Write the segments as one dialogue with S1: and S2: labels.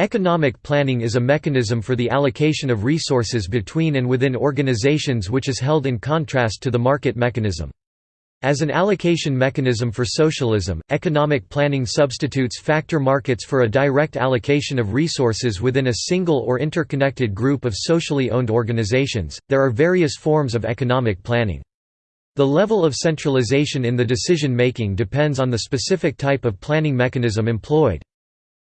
S1: Economic planning is a mechanism for the allocation of resources between and within organizations which is held in contrast to the market mechanism. As an allocation mechanism for socialism, economic planning substitutes factor markets for a direct allocation of resources within a single or interconnected group of socially owned organizations. There are various forms of economic planning. The level of centralization in the decision making depends on the specific type of planning mechanism employed.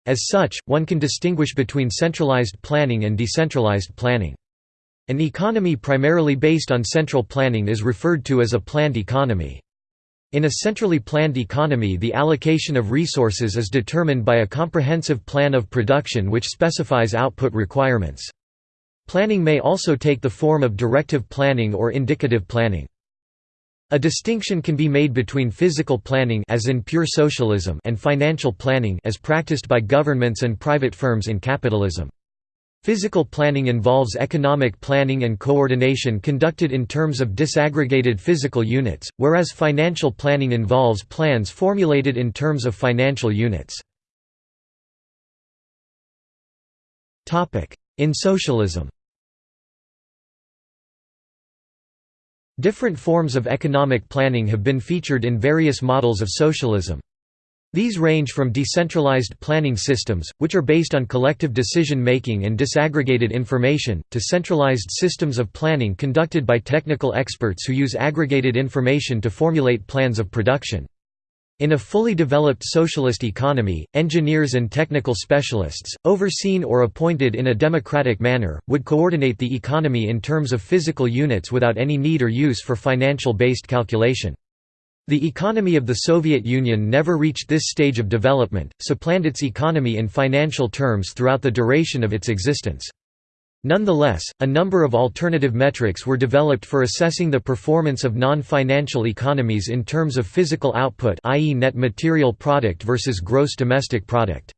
S1: As such, one can distinguish between centralized planning and decentralized planning. An economy primarily based on central planning is referred to as a planned economy. In a centrally planned economy the allocation of resources is determined by a comprehensive plan of production which specifies output requirements. Planning may also take the form of directive planning or indicative planning. A distinction can be made between physical planning as in pure socialism and financial planning as practiced by governments and private firms in capitalism. Physical planning involves economic planning and coordination conducted in terms of disaggregated physical units, whereas financial planning involves plans formulated in terms of financial units. In socialism Different forms of economic planning have been featured in various models of socialism. These range from decentralized planning systems, which are based on collective decision-making and disaggregated information, to centralized systems of planning conducted by technical experts who use aggregated information to formulate plans of production. In a fully developed socialist economy, engineers and technical specialists, overseen or appointed in a democratic manner, would coordinate the economy in terms of physical units without any need or use for financial-based calculation. The economy of the Soviet Union never reached this stage of development, so planned its economy in financial terms throughout the duration of its existence. Nonetheless, a number of alternative metrics were developed for assessing the performance of non-financial economies in terms of physical output i.e. net material product versus gross domestic product.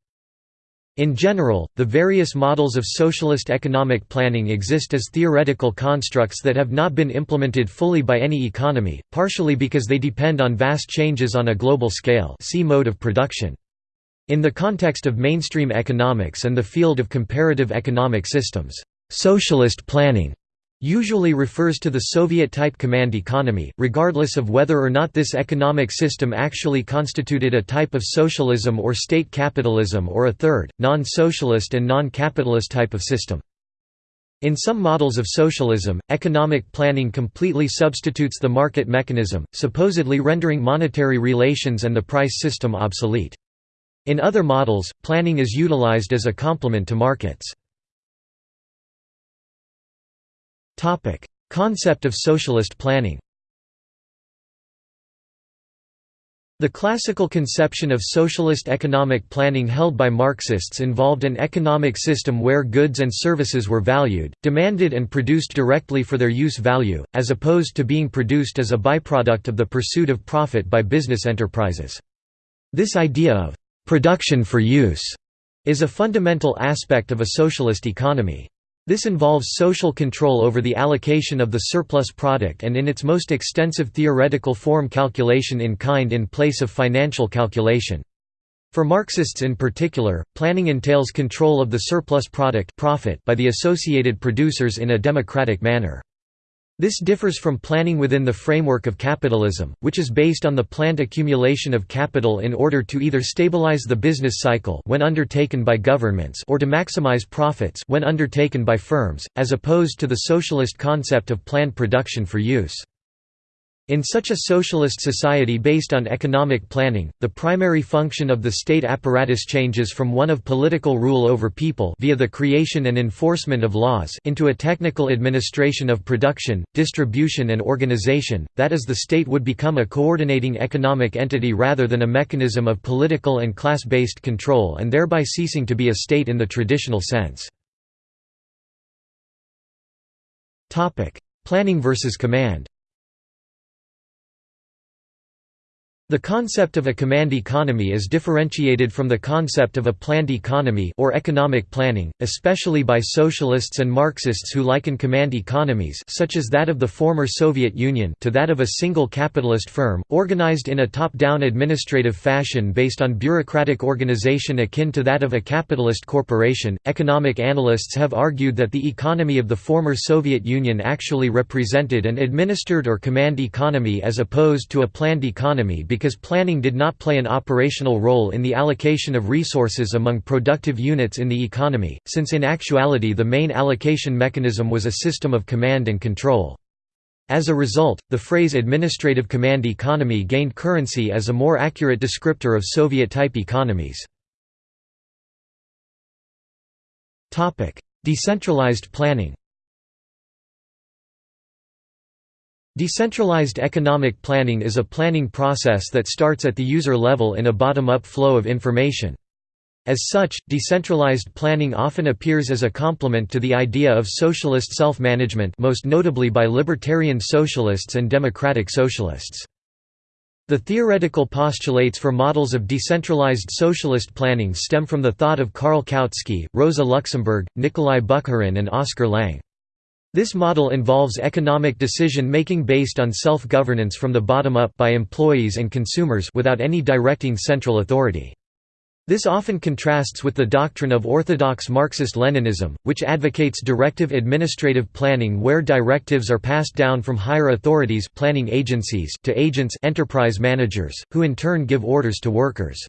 S1: In general, the various models of socialist economic planning exist as theoretical constructs that have not been implemented fully by any economy, partially because they depend on vast changes on a global scale see mode of production. In the context of mainstream economics and the field of comparative economic systems, socialist planning usually refers to the Soviet-type command economy, regardless of whether or not this economic system actually constituted a type of socialism or state capitalism or a third, non-socialist and non-capitalist type of system. In some models of socialism, economic planning completely substitutes the market mechanism, supposedly rendering monetary relations and the price system obsolete. In other models, planning is utilized as a complement to markets. Topic: Concept of socialist planning. The classical conception of socialist economic planning held by Marxists involved an economic system where goods and services were valued, demanded and produced directly for their use value, as opposed to being produced as a byproduct of the pursuit of profit by business enterprises. This idea of «production for use» is a fundamental aspect of a socialist economy. This involves social control over the allocation of the surplus product and in its most extensive theoretical form calculation in kind in place of financial calculation. For Marxists in particular, planning entails control of the surplus product profit by the associated producers in a democratic manner. This differs from planning within the framework of capitalism, which is based on the planned accumulation of capital in order to either stabilize the business cycle when undertaken by governments or to maximize profits when undertaken by firms, as opposed to the socialist concept of planned production for use. In such a socialist society based on economic planning, the primary function of the state apparatus changes from one of political rule over people via the creation and enforcement of laws into a technical administration of production, distribution and organization, that is the state would become a coordinating economic entity rather than a mechanism of political and class-based control and thereby ceasing to be a state in the traditional sense. Planning versus command The concept of a command economy is differentiated from the concept of a planned economy or economic planning, especially by socialists and Marxists who liken command economies such as that of the former Soviet Union to that of a single capitalist firm, organized in a top-down administrative fashion based on bureaucratic organization akin to that of a capitalist corporation. Economic analysts have argued that the economy of the former Soviet Union actually represented an administered or command economy as opposed to a planned economy because planning did not play an operational role in the allocation of resources among productive units in the economy, since in actuality the main allocation mechanism was a system of command and control. As a result, the phrase administrative command economy gained currency as a more accurate descriptor of Soviet-type economies. Decentralized planning Decentralized economic planning is a planning process that starts at the user level in a bottom-up flow of information. As such, decentralized planning often appears as a complement to the idea of socialist self-management most notably by libertarian socialists and democratic socialists. The theoretical postulates for models of decentralized socialist planning stem from the thought of Karl Kautsky, Rosa Luxemburg, Nikolai Bukharin and Oskar Lange. This model involves economic decision-making based on self-governance from the bottom up by employees and consumers without any directing central authority. This often contrasts with the doctrine of orthodox Marxist-Leninism, which advocates directive administrative planning where directives are passed down from higher authorities planning agencies to agents enterprise managers, who in turn give orders to workers.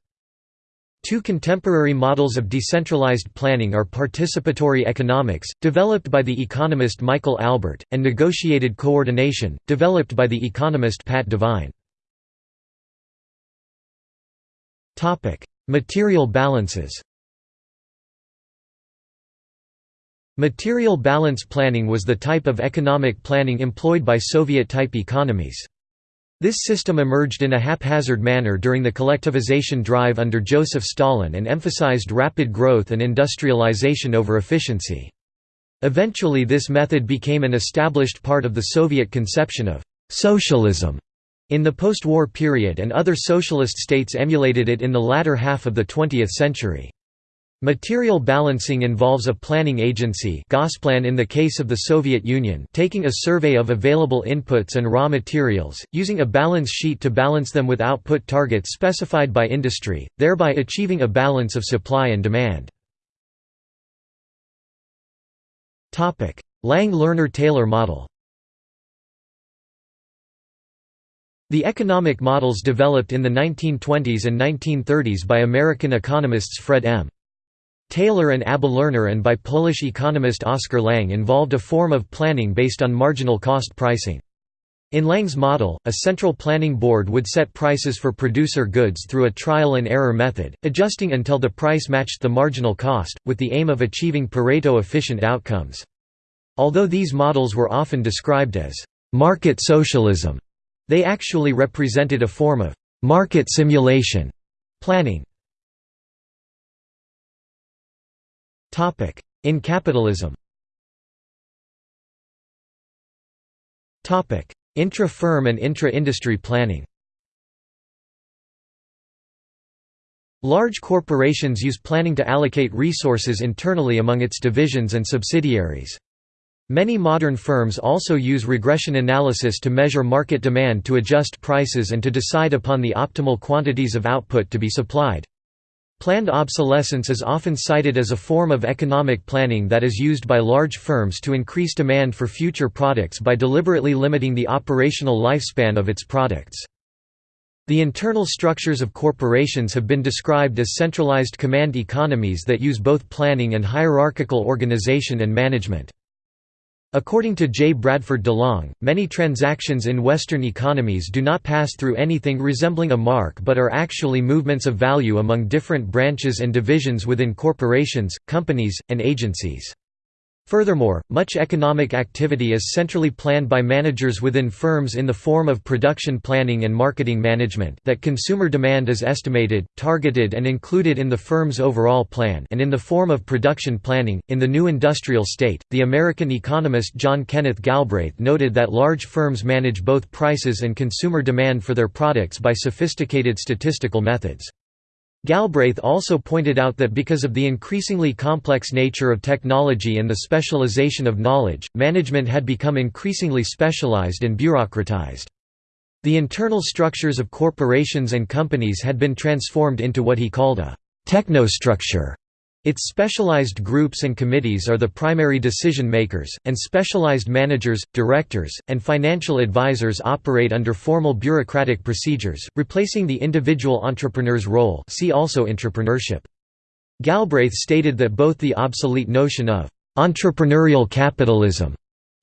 S1: Two contemporary models of decentralized planning are participatory economics, developed by the economist Michael Albert, and negotiated coordination, developed by the economist Pat Devine. Material balances Material balance planning was the type of economic planning employed by Soviet-type economies. This system emerged in a haphazard manner during the collectivization drive under Joseph Stalin and emphasized rapid growth and industrialization over efficiency. Eventually this method became an established part of the Soviet conception of «socialism» in the post-war period and other socialist states emulated it in the latter half of the 20th century. Material balancing involves a planning agency Gosplan in the case of the Soviet Union taking a survey of available inputs and raw materials, using a balance sheet to balance them with output targets specified by industry, thereby achieving a balance of supply and demand. Lange-Lerner-Taylor model The economic models developed in the 1920s and 1930s by American economists Fred M. Taylor and Abba Lerner and by Polish economist Oskar Lange involved a form of planning based on marginal cost pricing. In Lange's model, a central planning board would set prices for producer goods through a trial-and-error method, adjusting until the price matched the marginal cost, with the aim of achieving Pareto-efficient outcomes. Although these models were often described as «market socialism», they actually represented a form of «market simulation» planning. In capitalism Intra-firm and intra-industry planning Large corporations use planning to allocate resources internally among its divisions and subsidiaries. Many modern firms also use regression analysis to measure market demand to adjust prices and to decide upon the optimal quantities of output to be supplied. Planned obsolescence is often cited as a form of economic planning that is used by large firms to increase demand for future products by deliberately limiting the operational lifespan of its products. The internal structures of corporations have been described as centralized command economies that use both planning and hierarchical organization and management. According to J. Bradford DeLong, many transactions in Western economies do not pass through anything resembling a mark but are actually movements of value among different branches and divisions within corporations, companies, and agencies. Furthermore, much economic activity is centrally planned by managers within firms in the form of production planning and marketing management that consumer demand is estimated, targeted and included in the firm's overall plan and in the form of production planning. In the new industrial state, the American economist John Kenneth Galbraith noted that large firms manage both prices and consumer demand for their products by sophisticated statistical methods. Galbraith also pointed out that because of the increasingly complex nature of technology and the specialization of knowledge, management had become increasingly specialized and bureaucratized. The internal structures of corporations and companies had been transformed into what he called a technostructure, its specialized groups and committees are the primary decision makers, and specialized managers, directors, and financial advisors operate under formal bureaucratic procedures, replacing the individual entrepreneur's role see also entrepreneurship. Galbraith stated that both the obsolete notion of «entrepreneurial capitalism»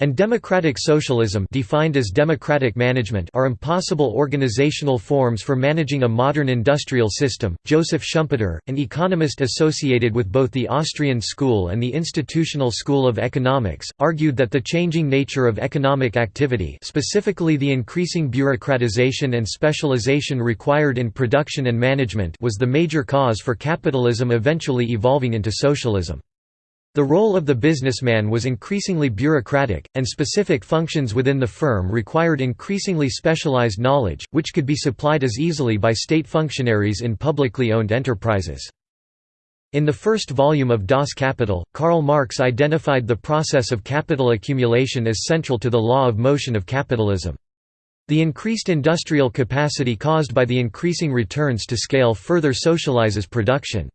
S1: and democratic socialism defined as democratic management are impossible organizational forms for managing a modern industrial system. Joseph Schumpeter, an economist associated with both the Austrian school and the Institutional School of Economics, argued that the changing nature of economic activity, specifically the increasing bureaucratization and specialization required in production and management, was the major cause for capitalism eventually evolving into socialism. The role of the businessman was increasingly bureaucratic, and specific functions within the firm required increasingly specialized knowledge, which could be supplied as easily by state functionaries in publicly owned enterprises. In the first volume of Das Kapital, Karl Marx identified the process of capital accumulation as central to the law of motion of capitalism. The increased industrial capacity caused by the increasing returns to scale further socializes production.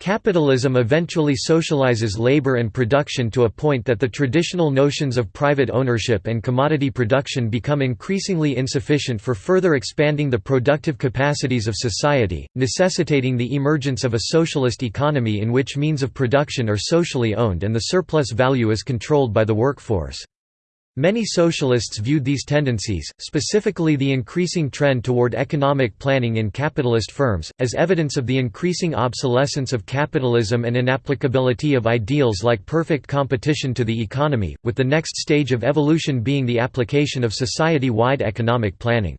S1: Capitalism eventually socializes labor and production to a point that the traditional notions of private ownership and commodity production become increasingly insufficient for further expanding the productive capacities of society, necessitating the emergence of a socialist economy in which means of production are socially owned and the surplus value is controlled by the workforce. Many socialists viewed these tendencies, specifically the increasing trend toward economic planning in capitalist firms, as evidence of the increasing obsolescence of capitalism and inapplicability of ideals like perfect competition to the economy, with the next stage of evolution being the application of society-wide economic planning.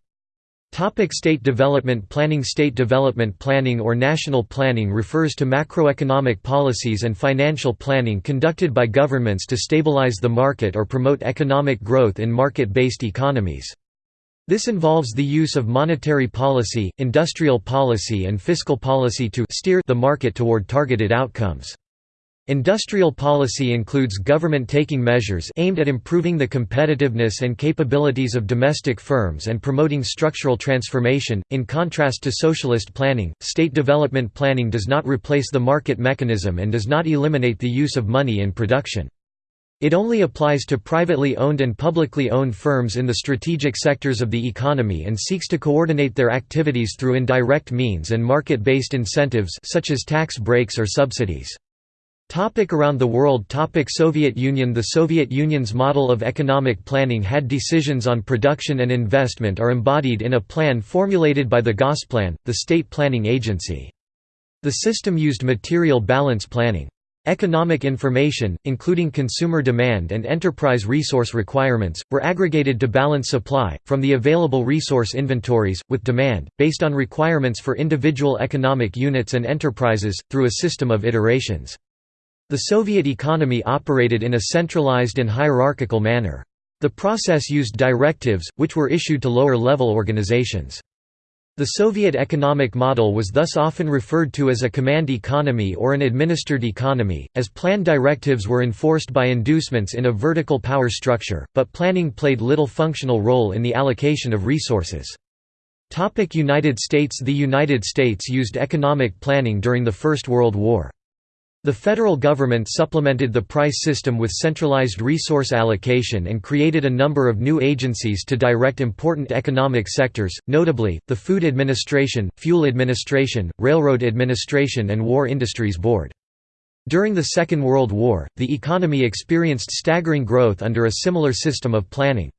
S1: Topic state development planning State development planning or national planning refers to macroeconomic policies and financial planning conducted by governments to stabilize the market or promote economic growth in market-based economies. This involves the use of monetary policy, industrial policy and fiscal policy to steer the market toward targeted outcomes. Industrial policy includes government taking measures aimed at improving the competitiveness and capabilities of domestic firms and promoting structural transformation. In contrast to socialist planning, state development planning does not replace the market mechanism and does not eliminate the use of money in production. It only applies to privately owned and publicly owned firms in the strategic sectors of the economy and seeks to coordinate their activities through indirect means and market-based incentives such as tax breaks or subsidies. Topic around the world Topic Soviet Union The Soviet Union's model of economic planning had decisions on production and investment are embodied in a plan formulated by the Gosplan, the state planning agency. The system used material balance planning. Economic information, including consumer demand and enterprise resource requirements, were aggregated to balance supply, from the available resource inventories, with demand, based on requirements for individual economic units and enterprises, through a system of iterations. The Soviet economy operated in a centralized and hierarchical manner. The process used directives, which were issued to lower-level organizations. The Soviet economic model was thus often referred to as a command economy or an administered economy, as plan directives were enforced by inducements in a vertical power structure, but planning played little functional role in the allocation of resources. United States The United States used economic planning during the First World War. The federal government supplemented the price system with centralized resource allocation and created a number of new agencies to direct important economic sectors, notably, the Food Administration, Fuel Administration, Railroad Administration and War Industries Board. During the Second World War, the economy experienced staggering growth under a similar system of planning.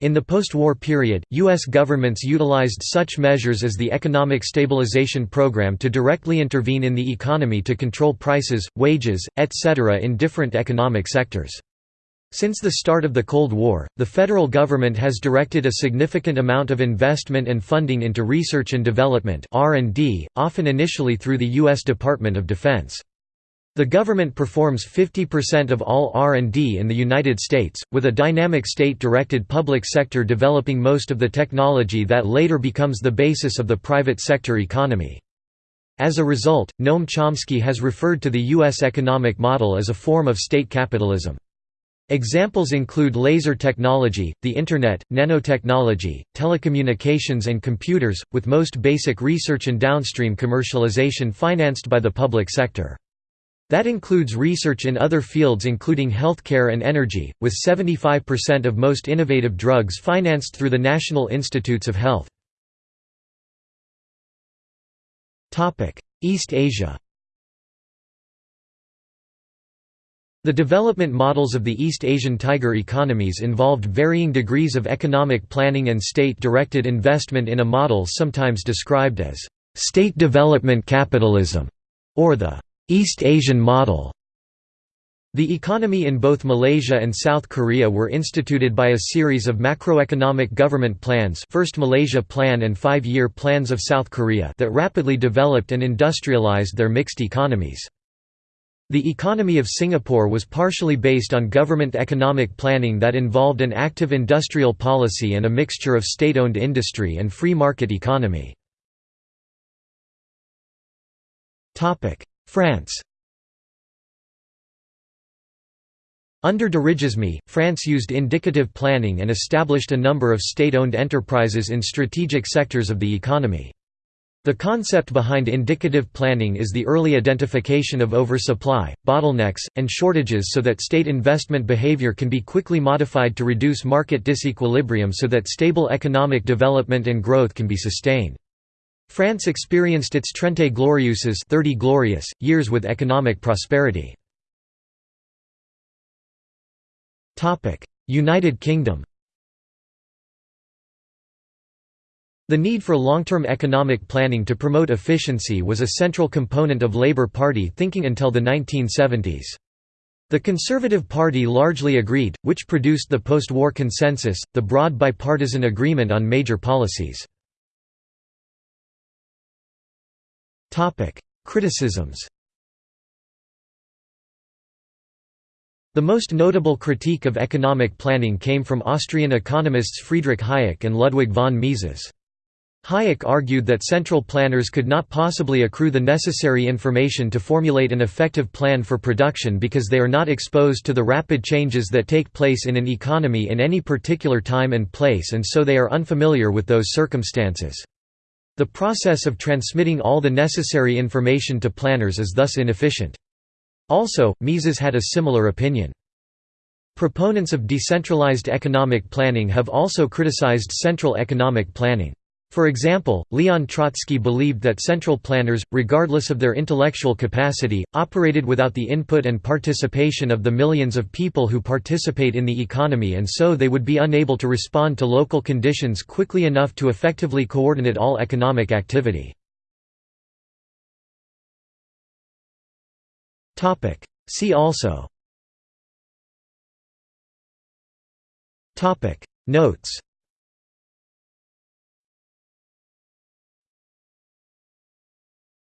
S1: In the post-war period, U.S. governments utilized such measures as the Economic Stabilization Program to directly intervene in the economy to control prices, wages, etc. in different economic sectors. Since the start of the Cold War, the federal government has directed a significant amount of investment and funding into research and development often initially through the U.S. Department of Defense. The government performs 50% of all R&D in the United States, with a dynamic state-directed public sector developing most of the technology that later becomes the basis of the private sector economy. As a result, Noam Chomsky has referred to the U.S. economic model as a form of state capitalism. Examples include laser technology, the Internet, nanotechnology, telecommunications and computers, with most basic research and downstream commercialization financed by the public sector. That includes research in other fields including healthcare and energy, with 75% of most innovative drugs financed through the National Institutes of Health. East Asia The development models of the East Asian tiger economies involved varying degrees of economic planning and state-directed investment in a model sometimes described as «state development capitalism» or the East Asian model the economy in both Malaysia and South Korea were instituted by a series of macroeconomic government plans First Malaysia Plan and Five-Year Plans of South Korea that rapidly developed and industrialized their mixed economies. The economy of Singapore was partially based on government economic planning that involved an active industrial policy and a mixture of state-owned industry and free market economy. France Under dirigisme, France used indicative planning and established a number of state-owned enterprises in strategic sectors of the economy. The concept behind indicative planning is the early identification of oversupply, bottlenecks, and shortages so that state investment behavior can be quickly modified to reduce market disequilibrium so that stable economic development and growth can be sustained. France experienced its Trente Glorieuses 30 glorious, years with economic prosperity. United Kingdom The need for long-term economic planning to promote efficiency was a central component of Labour Party thinking until the 1970s. The Conservative Party largely agreed, which produced the post-war consensus, the broad bipartisan agreement on major policies. Criticisms The most notable critique of economic planning came from Austrian economists Friedrich Hayek and Ludwig von Mises. Hayek argued that central planners could not possibly accrue the necessary information to formulate an effective plan for production because they are not exposed to the rapid changes that take place in an economy in any particular time and place and so they are unfamiliar with those circumstances. The process of transmitting all the necessary information to planners is thus inefficient. Also, Mises had a similar opinion. Proponents of decentralized economic planning have also criticized central economic planning. For example, Leon Trotsky believed that central planners, regardless of their intellectual capacity, operated without the input and participation of the millions of people who participate in the economy and so they would be unable to respond to local conditions quickly enough to effectively coordinate all economic activity. See also Notes